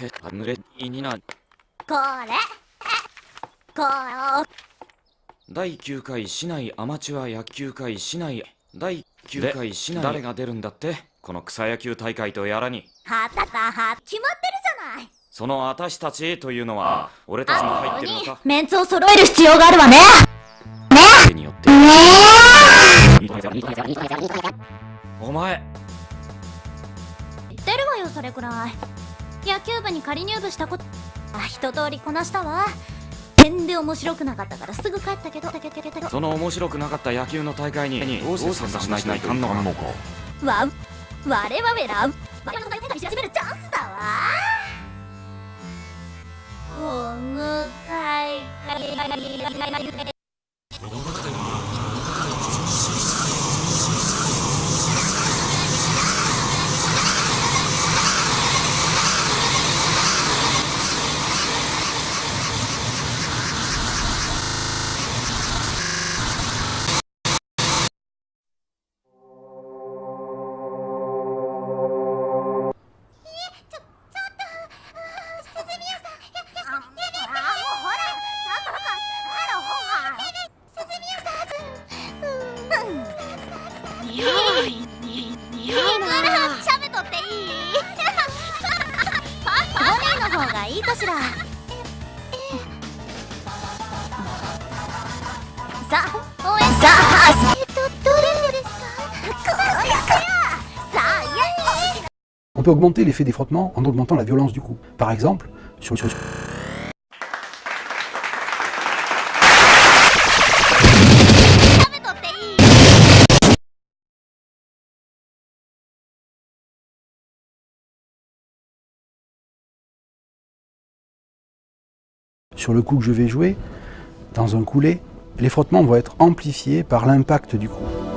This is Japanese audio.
へ濡れいになこれ。こう。第9回市内アマチュア野球会市内第9回市内誰が出るんだって？この草野球大会とやらに。はたたは決まってるじゃない。その私たちというのは俺たちも入ってるのか？メンツを揃える必要があるわね。手によって。お前。言ってるわよそれくらい野球部に仮入部したこと。あ一通りこなしたわ。全然面白くなかったからすぐ帰ったけど。だけどけどその面白くなかった野球の大会にどうして参加しないといかんのか。わ我々ら我々の大会し始めるチャンスだわ。この大会 喋っとっていいポニーの方がいいかしらさあ応援さあえっとどれですかこれやさあイエイ On peut augmenter l'effet des frottements en augmentant la violence du coup. Par exemple, sur, sur- 喋 Sur le coup que je vais jouer, dans un coulé, les frottements vont être amplifiés par l'impact du coup.